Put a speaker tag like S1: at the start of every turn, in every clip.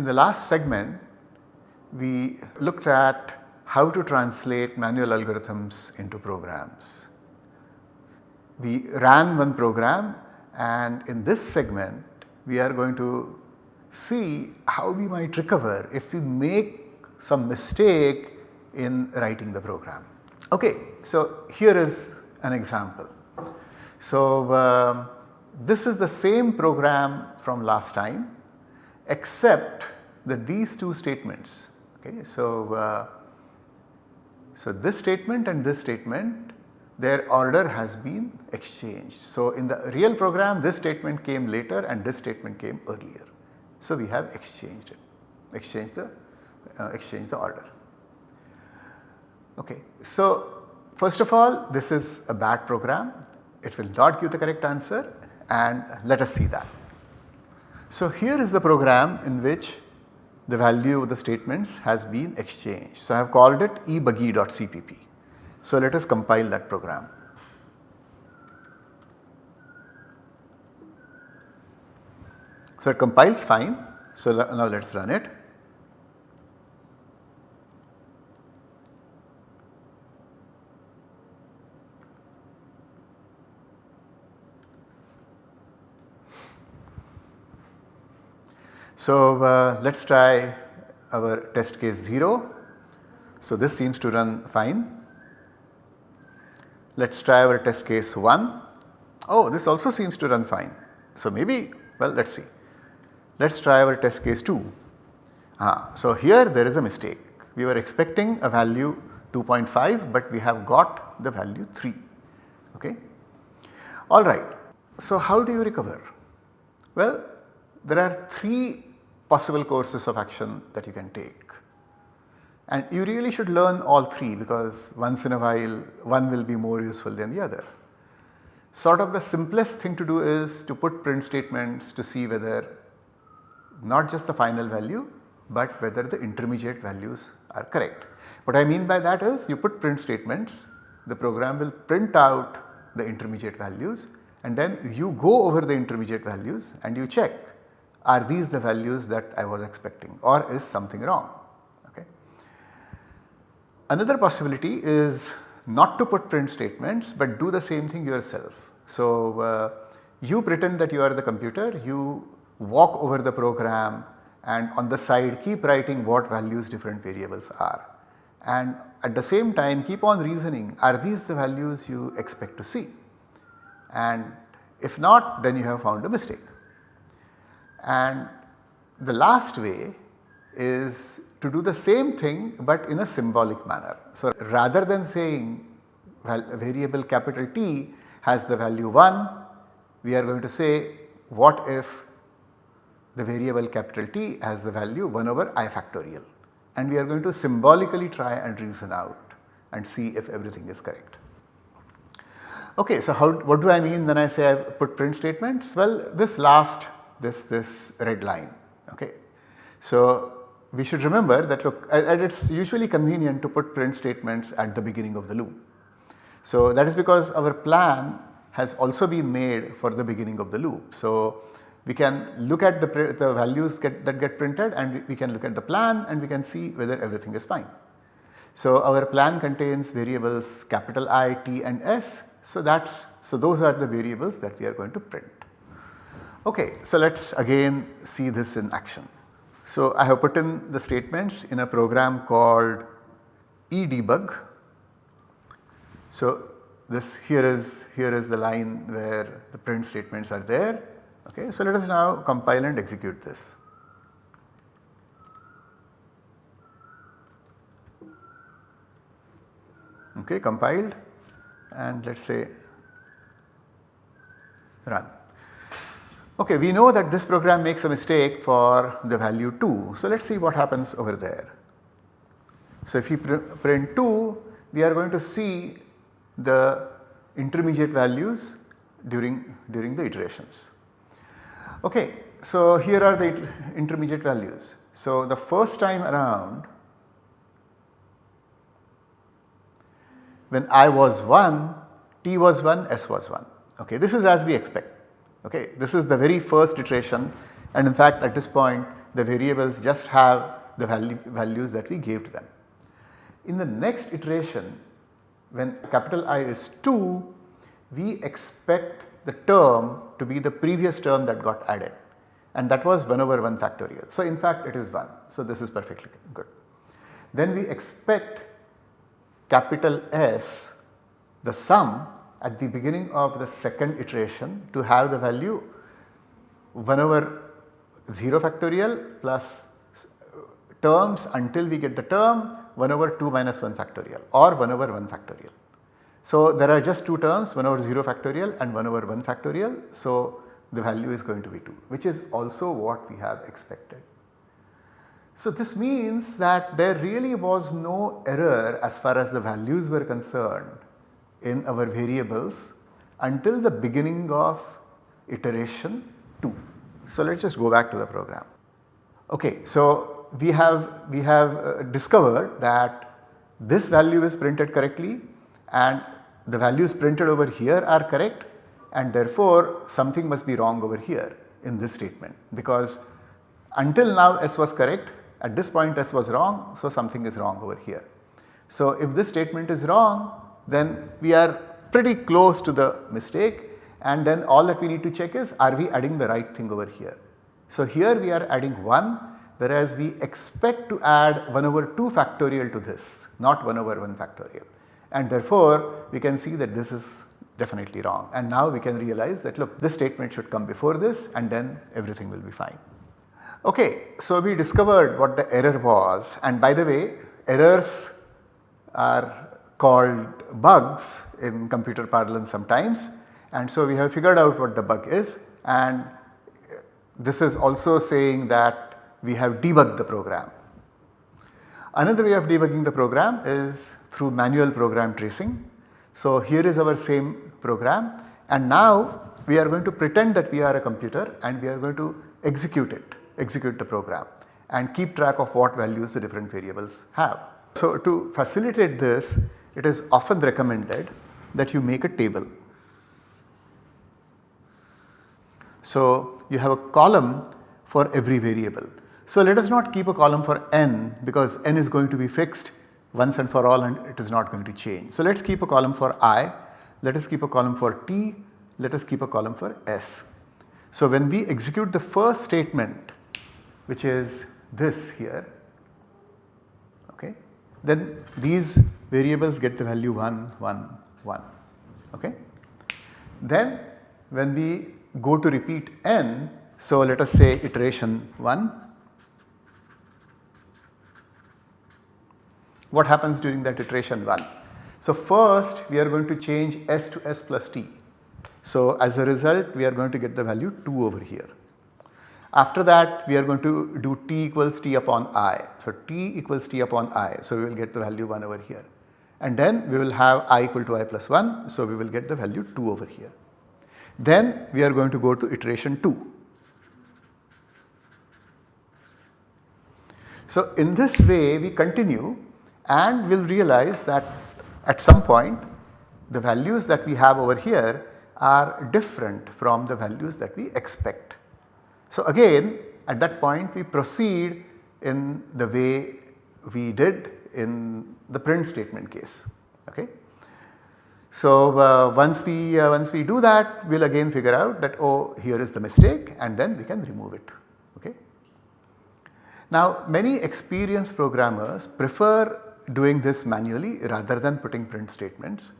S1: in the last segment we looked at how to translate manual algorithms into programs. We ran one program and in this segment we are going to see how we might recover if we make some mistake in writing the program. Okay, so here is an example. So uh, this is the same program from last time except that these two statements okay. So, uh, so this statement and this statement their order has been exchanged. So in the real program this statement came later and this statement came earlier. So we have exchanged it, exchanged the, uh, exchanged the order. Okay. So first of all this is a bad program, it will not give the correct answer and let us see that. So here is the program in which the value of the statements has been exchanged. So I have called it ebuggy.cpp. So let us compile that program. So it compiles fine. So now let us run it. So uh, let us try our test case 0. So this seems to run fine. Let us try our test case 1. Oh this also seems to run fine. So maybe well let us see. Let us try our test case 2. Ah, so here there is a mistake. We were expecting a value 2.5 but we have got the value 3 okay. Alright. So how do you recover? Well there are 3 possible courses of action that you can take. And you really should learn all 3 because once in a while one will be more useful than the other. Sort of the simplest thing to do is to put print statements to see whether not just the final value but whether the intermediate values are correct. What I mean by that is you put print statements, the program will print out the intermediate values and then you go over the intermediate values and you check are these the values that I was expecting or is something wrong. Okay. Another possibility is not to put print statements but do the same thing yourself. So, uh, you pretend that you are the computer, you walk over the program and on the side keep writing what values different variables are. And at the same time keep on reasoning are these the values you expect to see and if not then you have found a mistake. And the last way is to do the same thing but in a symbolic manner. So rather than saying variable capital T has the value 1, we are going to say what if the variable capital T has the value 1 over i factorial and we are going to symbolically try and reason out and see if everything is correct. Okay, so how what do I mean when I say I put print statements? Well this last this this red line okay. So we should remember that look and it is usually convenient to put print statements at the beginning of the loop. So that is because our plan has also been made for the beginning of the loop. So we can look at the, the values get, that get printed and we can look at the plan and we can see whether everything is fine. So our plan contains variables capital I, T and S. So that's so those are the variables that we are going to print. Okay, so let us again see this in action. So I have put in the statements in a program called edebug. So this here is here is the line where the print statements are there. Okay, so let us now compile and execute this. Okay, compiled and let us say run. Okay, we know that this program makes a mistake for the value 2. So let us see what happens over there. So if we pr print 2, we are going to see the intermediate values during, during the iterations. Okay, so here are the intermediate values. So the first time around when i was 1, t was 1, s was 1. Okay, this is as we expect. Okay, this is the very first iteration and in fact at this point the variables just have the value, values that we gave to them. In the next iteration when capital I is 2 we expect the term to be the previous term that got added and that was 1 over 1 factorial. So, in fact it is 1. So, this is perfectly good. Then we expect capital S the sum at the beginning of the second iteration to have the value 1 over 0 factorial plus terms until we get the term 1 over 2 minus 1 factorial or 1 over 1 factorial. So, there are just two terms 1 over 0 factorial and 1 over 1 factorial. So, the value is going to be 2 which is also what we have expected. So, this means that there really was no error as far as the values were concerned in our variables until the beginning of iteration 2. So, let us just go back to the program. Okay, so we have we have uh, discovered that this value is printed correctly and the values printed over here are correct and therefore something must be wrong over here in this statement because until now S was correct at this point S was wrong so something is wrong over here. So if this statement is wrong then we are pretty close to the mistake and then all that we need to check is are we adding the right thing over here. So here we are adding 1 whereas we expect to add 1 over 2 factorial to this not 1 over 1 factorial and therefore we can see that this is definitely wrong and now we can realize that look this statement should come before this and then everything will be fine. Okay, so we discovered what the error was and by the way errors are called bugs in computer parlance sometimes and so we have figured out what the bug is and this is also saying that we have debugged the program. Another way of debugging the program is through manual program tracing. So here is our same program and now we are going to pretend that we are a computer and we are going to execute it, execute the program and keep track of what values the different variables have. So to facilitate this it is often recommended that you make a table. So you have a column for every variable. So let us not keep a column for n because n is going to be fixed once and for all and it is not going to change. So let us keep a column for i, let us keep a column for t, let us keep a column for s. So when we execute the first statement which is this here then these variables get the value 1 1 1 okay. Then when we go to repeat n so let us say iteration 1 What happens during that iteration 1? So first we are going to change s to s plus t. So as a result we are going to get the value 2 over here. After that we are going to do t equals t upon i. So t equals t upon i. So we will get the value 1 over here. And then we will have i equal to i plus 1. So we will get the value 2 over here. Then we are going to go to iteration 2. So in this way we continue and we will realize that at some point the values that we have over here are different from the values that we expect. So again at that point we proceed in the way we did in the print statement case. Okay. So uh, once we uh, once we do that we will again figure out that oh here is the mistake and then we can remove it. Okay. Now many experienced programmers prefer doing this manually rather than putting print statements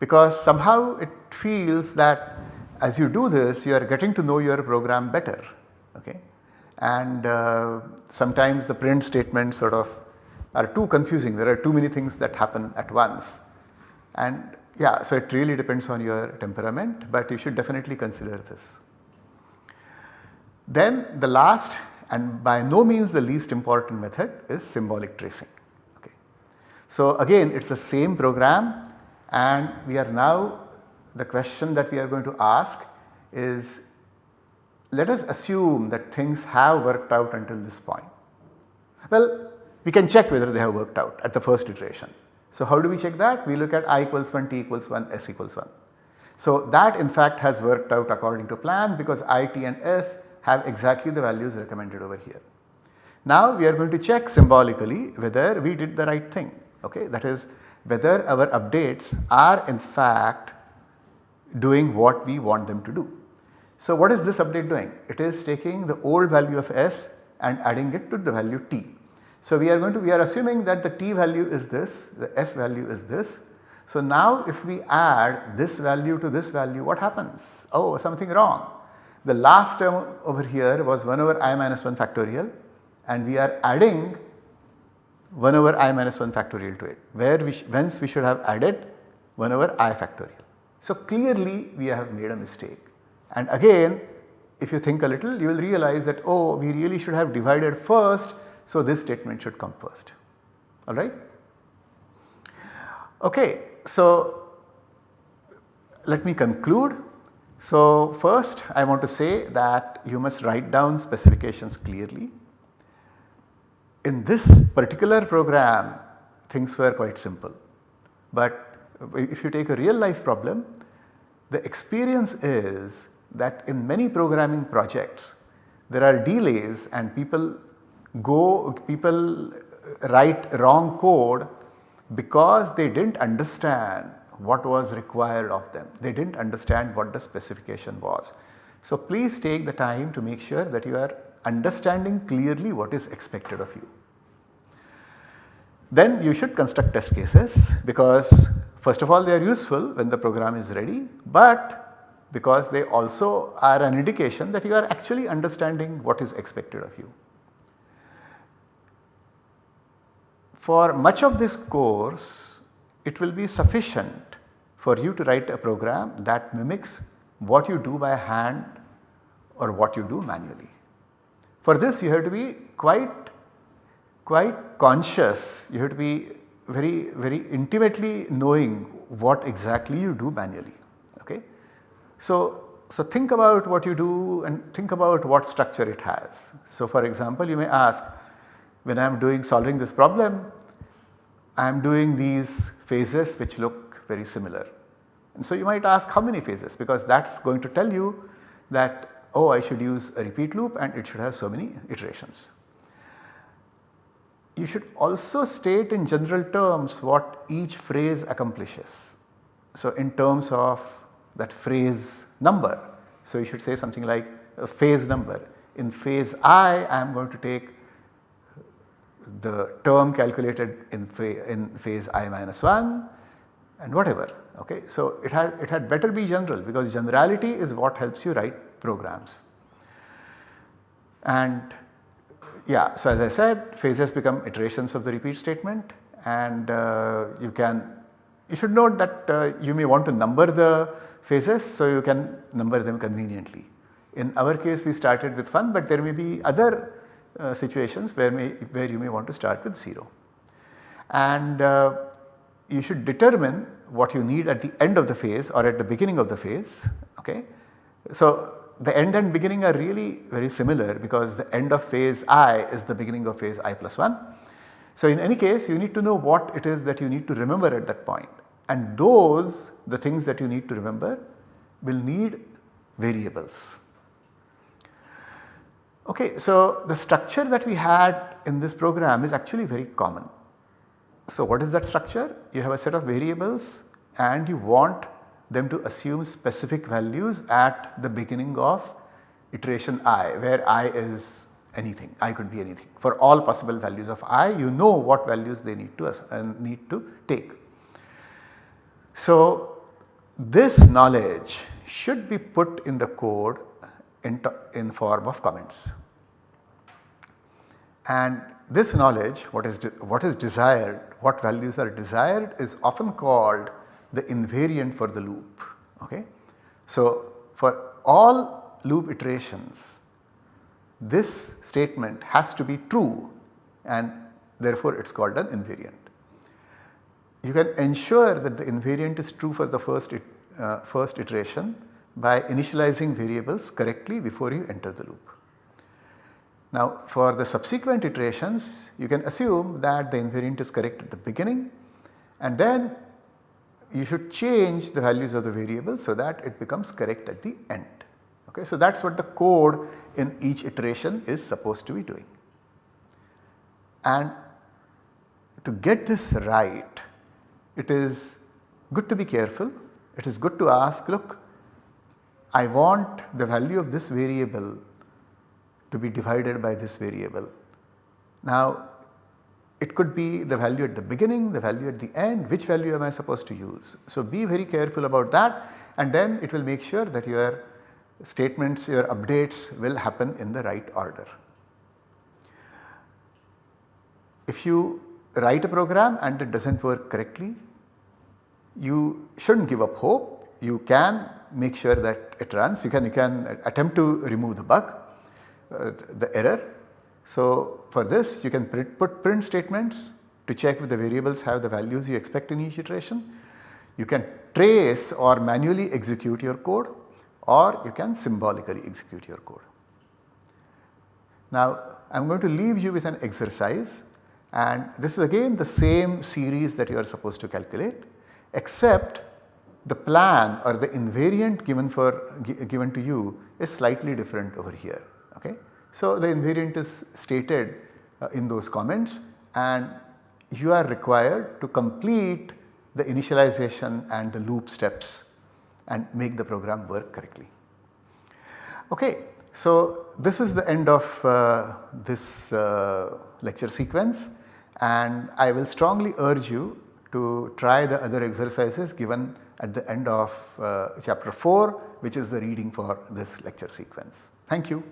S1: because somehow it feels that as you do this you are getting to know your program better okay and uh, sometimes the print statements sort of are too confusing there are too many things that happen at once and yeah so it really depends on your temperament but you should definitely consider this. Then the last and by no means the least important method is symbolic tracing. Okay. So again it is the same program and we are now the question that we are going to ask is let us assume that things have worked out until this point. Well we can check whether they have worked out at the first iteration. So how do we check that? We look at i equals 1, t equals 1, s equals 1. So that in fact has worked out according to plan because i, t and s have exactly the values recommended over here. Now we are going to check symbolically whether we did the right thing okay that is whether our updates are in fact doing what we want them to do. So what is this update doing? It is taking the old value of s and adding it to the value t. So we are going to we are assuming that the t value is this, the s value is this. So now if we add this value to this value what happens? Oh something wrong. The last term over here was 1 over i minus 1 factorial and we are adding 1 over i minus 1 factorial to it where we whence we should have added 1 over i factorial. So clearly we have made a mistake and again if you think a little you will realize that oh we really should have divided first so this statement should come first alright. Okay so let me conclude. So first I want to say that you must write down specifications clearly in this particular program things were quite simple. But if you take a real life problem, the experience is that in many programming projects there are delays and people go people write wrong code because they did not understand what was required of them. They did not understand what the specification was. So please take the time to make sure that you are understanding clearly what is expected of you. Then you should construct test cases because first of all they are useful when the program is ready but because they also are an indication that you are actually understanding what is expected of you. For much of this course it will be sufficient for you to write a program that mimics what you do by hand or what you do manually. For this you have to be quite quite conscious, you have to be very very intimately knowing what exactly you do manually. Okay? So, so think about what you do and think about what structure it has. So for example you may ask when I am doing solving this problem I am doing these phases which look very similar. And so you might ask how many phases because that is going to tell you that oh I should use a repeat loop and it should have so many iterations you should also state in general terms what each phrase accomplishes. So, in terms of that phrase number. So, you should say something like a phase number. In phase i, I am going to take the term calculated in, in phase i minus 1 and whatever. Okay. So, it has it had better be general because generality is what helps you write programs. And yeah, so as I said phases become iterations of the repeat statement and uh, you can you should note that uh, you may want to number the phases so you can number them conveniently. In our case we started with 1 but there may be other uh, situations where, may, where you may want to start with 0. And uh, you should determine what you need at the end of the phase or at the beginning of the phase. Okay. So the end and beginning are really very similar because the end of phase i is the beginning of phase i plus 1. So in any case you need to know what it is that you need to remember at that point and those the things that you need to remember will need variables. Okay, so the structure that we had in this program is actually very common. So what is that structure? You have a set of variables and you want them to assume specific values at the beginning of iteration i where i is anything i could be anything for all possible values of i you know what values they need to uh, need to take. So this knowledge should be put in the code in, in form of comments and this knowledge what is what is desired what values are desired is often called the invariant for the loop. Okay. So, for all loop iterations this statement has to be true and therefore it is called an invariant. You can ensure that the invariant is true for the first, it, uh, first iteration by initializing variables correctly before you enter the loop. Now for the subsequent iterations you can assume that the invariant is correct at the beginning and then you should change the values of the variable so that it becomes correct at the end. Okay, so that is what the code in each iteration is supposed to be doing. And to get this right, it is good to be careful. It is good to ask look I want the value of this variable to be divided by this variable. Now it could be the value at the beginning, the value at the end, which value am I supposed to use. So be very careful about that and then it will make sure that your statements, your updates will happen in the right order. If you write a program and it does not work correctly, you should not give up hope. You can make sure that it runs, you can, you can attempt to remove the bug, uh, the error. So for this you can put print statements to check if the variables have the values you expect in each iteration. You can trace or manually execute your code or you can symbolically execute your code. Now I am going to leave you with an exercise and this is again the same series that you are supposed to calculate except the plan or the invariant given for given to you is slightly different over here. Okay. So the invariant is stated uh, in those comments and you are required to complete the initialization and the loop steps and make the program work correctly. Okay, so this is the end of uh, this uh, lecture sequence and I will strongly urge you to try the other exercises given at the end of uh, chapter 4 which is the reading for this lecture sequence. Thank you.